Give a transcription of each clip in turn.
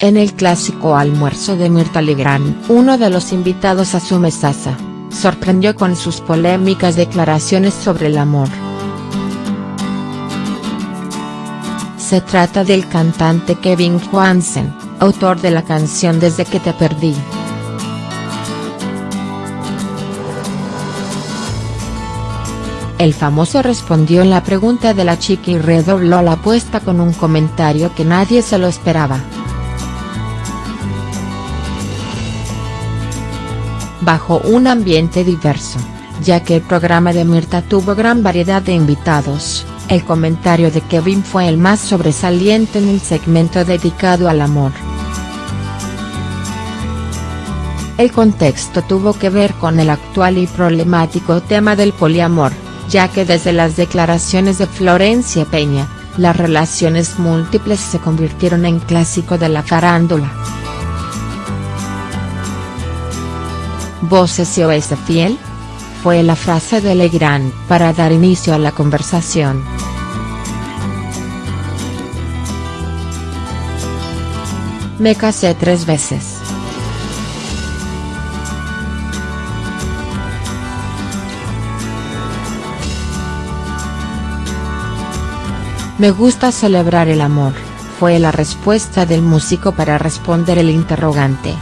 En el clásico almuerzo de Mirta Legrand, uno de los invitados a su mesaza, sorprendió con sus polémicas declaraciones sobre el amor. Se trata del cantante Kevin Johansen, autor de la canción Desde que te perdí. El famoso respondió en la pregunta de la chica y redobló la apuesta con un comentario que nadie se lo esperaba. Bajo un ambiente diverso, ya que el programa de Mirta tuvo gran variedad de invitados, el comentario de Kevin fue el más sobresaliente en el segmento dedicado al amor. El contexto tuvo que ver con el actual y problemático tema del poliamor, ya que desde las declaraciones de Florencia Peña, las relaciones múltiples se convirtieron en clásico de la farándula. ¿Voces y es fiel? Fue la frase de Legrand para dar inicio a la conversación. Me casé tres veces. Me gusta celebrar el amor, fue la respuesta del músico para responder el interrogante.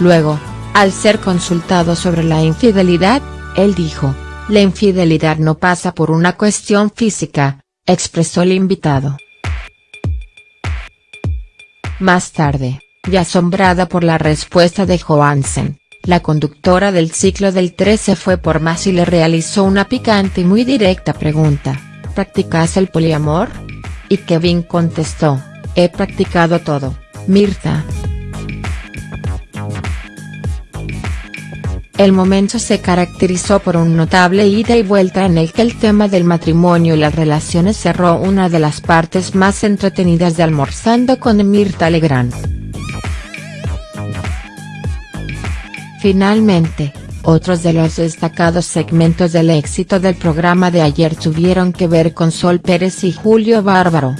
Luego, al ser consultado sobre la infidelidad, él dijo, la infidelidad no pasa por una cuestión física, expresó el invitado. Más tarde, y asombrada por la respuesta de Johansen, la conductora del ciclo del 13 fue por más y le realizó una picante y muy directa pregunta, ¿practicas el poliamor? Y Kevin contestó, he practicado todo, Mirta. El momento se caracterizó por un notable ida y vuelta en el que el tema del matrimonio y las relaciones cerró una de las partes más entretenidas de Almorzando con Mirta Legrand. Finalmente, otros de los destacados segmentos del éxito del programa de ayer tuvieron que ver con Sol Pérez y Julio Bárbaro.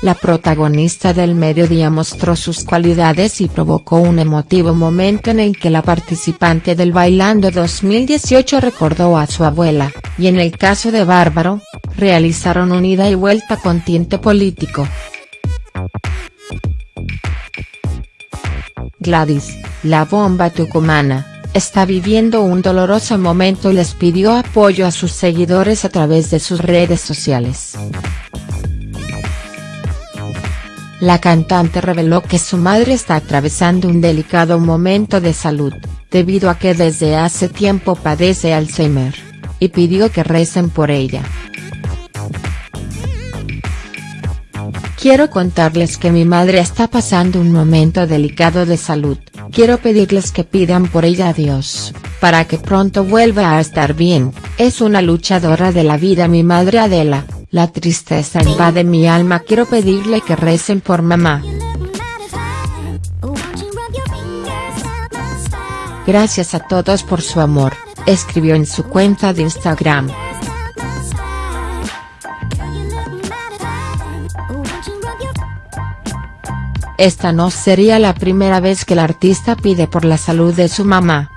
La protagonista del mediodía mostró sus cualidades y provocó un emotivo momento en el que la participante del Bailando 2018 recordó a su abuela, y en el caso de Bárbaro, realizaron un ida y vuelta con tinte político. Gladys, la bomba tucumana, está viviendo un doloroso momento y les pidió apoyo a sus seguidores a través de sus redes sociales. La cantante reveló que su madre está atravesando un delicado momento de salud, debido a que desde hace tiempo padece Alzheimer, y pidió que recen por ella. Quiero contarles que mi madre está pasando un momento delicado de salud, quiero pedirles que pidan por ella a Dios, para que pronto vuelva a estar bien, es una luchadora de la vida mi madre Adela, la tristeza invade mi alma quiero pedirle que recen por mamá. Gracias a todos por su amor, escribió en su cuenta de Instagram. Esta no sería la primera vez que el artista pide por la salud de su mamá.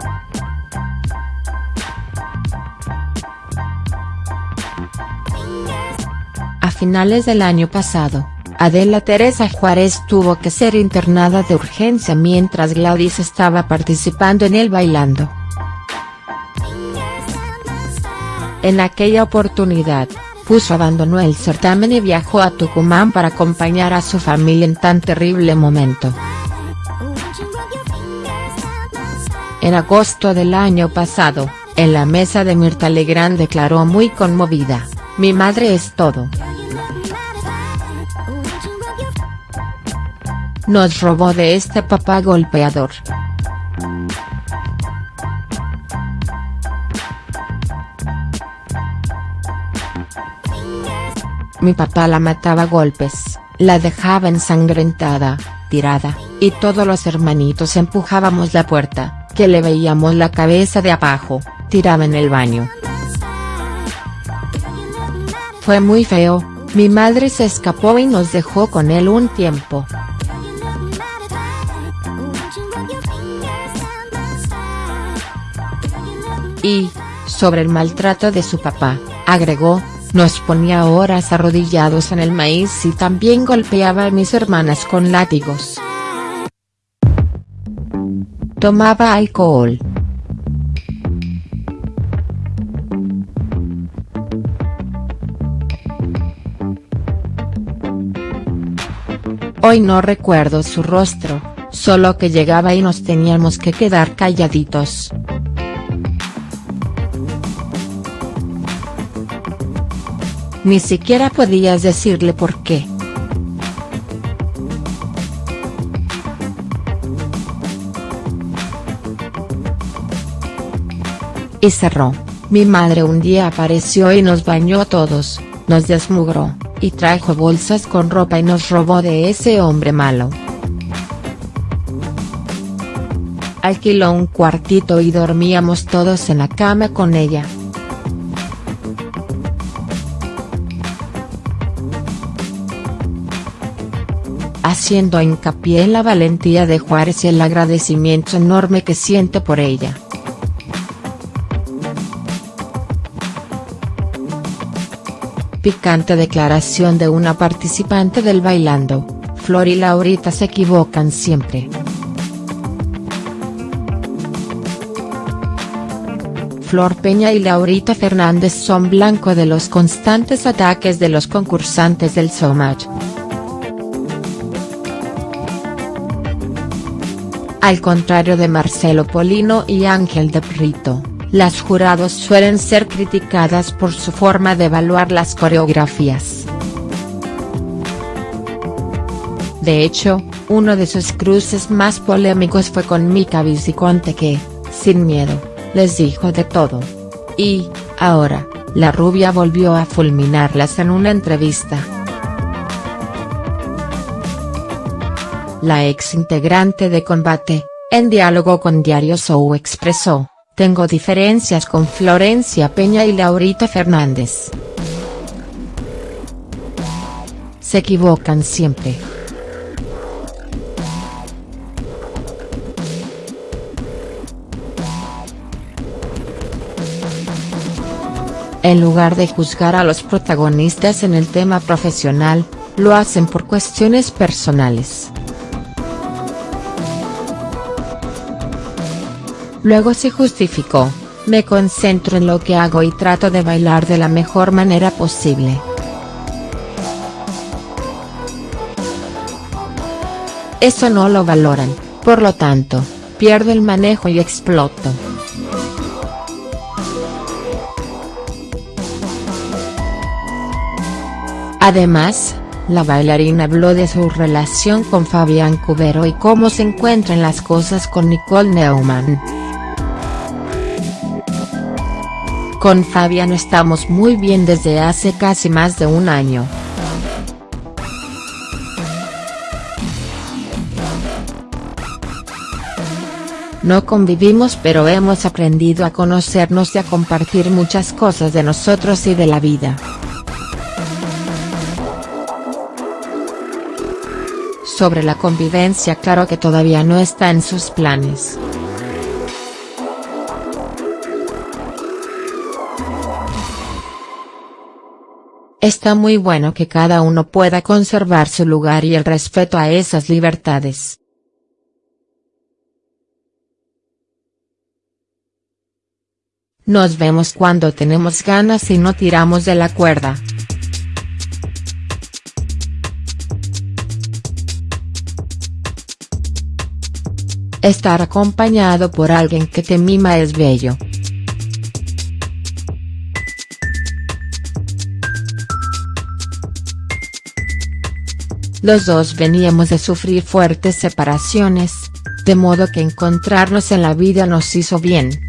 Finales del año pasado, Adela Teresa Juárez tuvo que ser internada de urgencia mientras Gladys estaba participando en el Bailando. En aquella oportunidad, Puso abandonó el certamen y viajó a Tucumán para acompañar a su familia en tan terrible momento. En agosto del año pasado, en la mesa de Mirta Legrand declaró muy conmovida, mi madre es todo. nos robó de este papá golpeador. Mi papá la mataba a golpes, la dejaba ensangrentada, tirada, y todos los hermanitos empujábamos la puerta, que le veíamos la cabeza de abajo, tiraba en el baño. Fue muy feo, mi madre se escapó y nos dejó con él un tiempo. Y, sobre el maltrato de su papá, agregó, nos ponía horas arrodillados en el maíz y también golpeaba a mis hermanas con látigos. Tomaba alcohol. Hoy no recuerdo su rostro, solo que llegaba y nos teníamos que quedar calladitos. Ni siquiera podías decirle por qué. Y cerró. Mi madre un día apareció y nos bañó a todos, nos desmugró, y trajo bolsas con ropa y nos robó de ese hombre malo. Alquiló un cuartito y dormíamos todos en la cama con ella. haciendo hincapié en la valentía de Juárez y el agradecimiento enorme que siente por ella. Picante declaración de una participante del Bailando, Flor y Laurita se equivocan siempre. Flor Peña y Laurita Fernández son blanco de los constantes ataques de los concursantes del Showmatch. Al contrario de Marcelo Polino y Ángel de Brito, las jurados suelen ser criticadas por su forma de evaluar las coreografías. De hecho, uno de sus cruces más polémicos fue con Mika Viciconte que, sin miedo, les dijo de todo. Y, ahora, la rubia volvió a fulminarlas en una entrevista. La ex integrante de Combate, en diálogo con Diario Show expresó, tengo diferencias con Florencia Peña y Laurita Fernández. Se equivocan siempre. En lugar de juzgar a los protagonistas en el tema profesional, lo hacen por cuestiones personales. Luego se justificó, me concentro en lo que hago y trato de bailar de la mejor manera posible. Eso no lo valoran, por lo tanto, pierdo el manejo y exploto. Además, la bailarina habló de su relación con Fabián Cubero y cómo se encuentran las cosas con Nicole Neumann. Con Fabián estamos muy bien desde hace casi más de un año. No convivimos pero hemos aprendido a conocernos y a compartir muchas cosas de nosotros y de la vida. Sobre la convivencia claro que todavía no está en sus planes. Está muy bueno que cada uno pueda conservar su lugar y el respeto a esas libertades. Nos vemos cuando tenemos ganas y no tiramos de la cuerda. Estar acompañado por alguien que te mima es bello. Los dos veníamos de sufrir fuertes separaciones, de modo que encontrarnos en la vida nos hizo bien.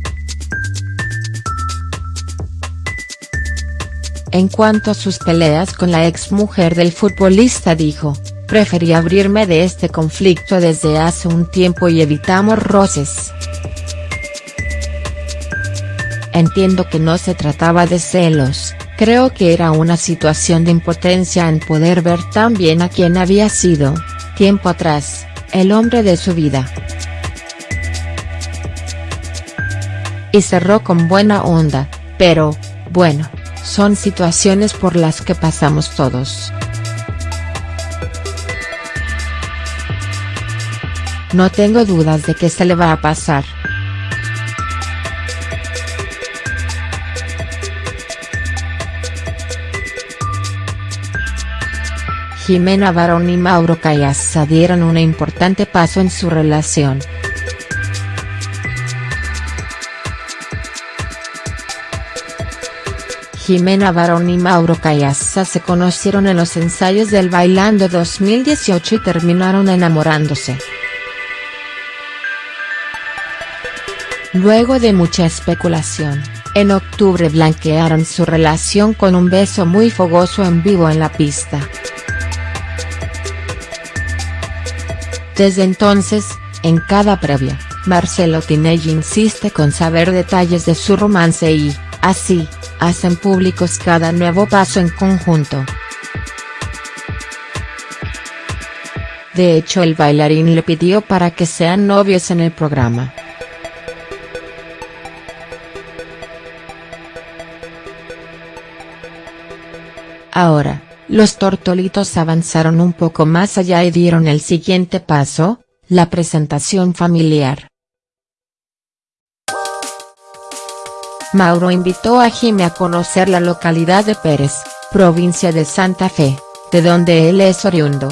En cuanto a sus peleas con la ex mujer del futbolista dijo, preferí abrirme de este conflicto desde hace un tiempo y evitamos roces. Entiendo que no se trataba de celos, Creo que era una situación de impotencia en poder ver tan bien a quien había sido, tiempo atrás, el hombre de su vida. Y cerró con buena onda, pero, bueno, son situaciones por las que pasamos todos. No tengo dudas de que se le va a pasar. Jimena Barón y Mauro Cayasa dieron un importante paso en su relación. Jimena Barón y Mauro Cayasa se conocieron en los ensayos del Bailando 2018 y terminaron enamorándose. Luego de mucha especulación, en octubre blanquearon su relación con un beso muy fogoso en vivo en la pista. Desde entonces, en cada previa, Marcelo Tinelli insiste con saber detalles de su romance y, así, hacen públicos cada nuevo paso en conjunto. De hecho el bailarín le pidió para que sean novios en el programa. Ahora, los tortolitos avanzaron un poco más allá y dieron el siguiente paso, la presentación familiar. Mauro invitó a Jimmy a conocer la localidad de Pérez, provincia de Santa Fe, de donde él es oriundo.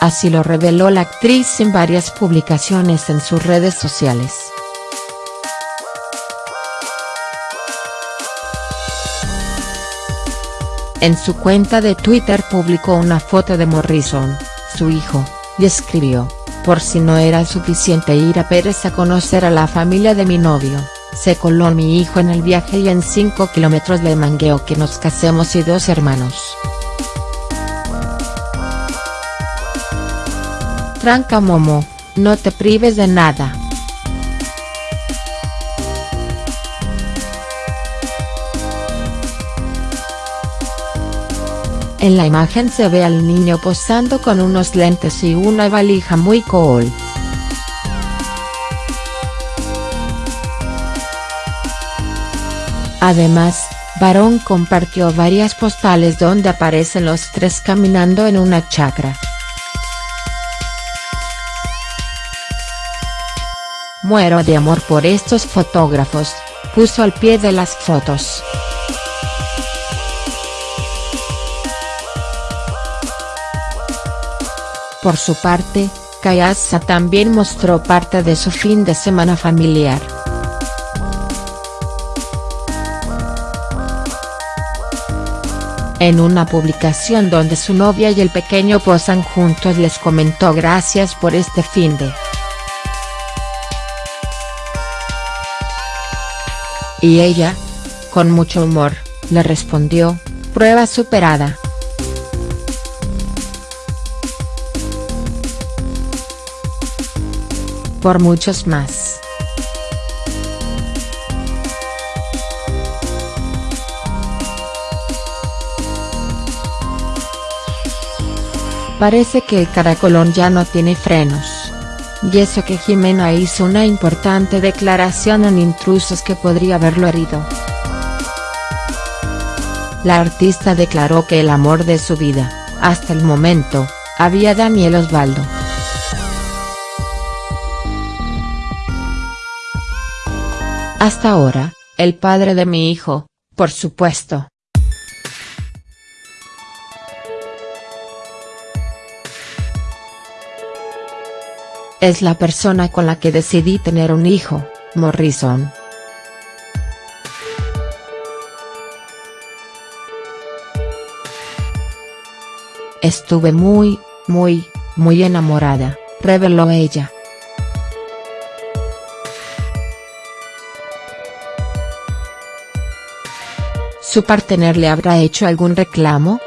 Así lo reveló la actriz en varias publicaciones en sus redes sociales. En su cuenta de Twitter publicó una foto de Morrison, su hijo, y escribió, por si no era suficiente ir a Pérez a conocer a la familia de mi novio, se coló mi hijo en el viaje y en 5 kilómetros le mangueo que nos casemos y dos hermanos. Tranca Momo, no te prives de nada. En la imagen se ve al niño posando con unos lentes y una valija muy cool. Además, Barón compartió varias postales donde aparecen los tres caminando en una chacra. Muero de amor por estos fotógrafos, puso al pie de las fotos. Por su parte, Kayasa también mostró parte de su fin de semana familiar. En una publicación donde su novia y el pequeño posan juntos les comentó gracias por este fin de. Y ella, con mucho humor, le respondió, prueba superada. Por muchos más. Parece que el caracolón ya no tiene frenos. Y eso que Jimena hizo una importante declaración en intrusos que podría haberlo herido. La artista declaró que el amor de su vida, hasta el momento, había Daniel Osvaldo. Hasta ahora, el padre de mi hijo, por supuesto. Es la persona con la que decidí tener un hijo, Morrison. Estuve muy, muy, muy enamorada, reveló ella. ¿Su partener le habrá hecho algún reclamo?.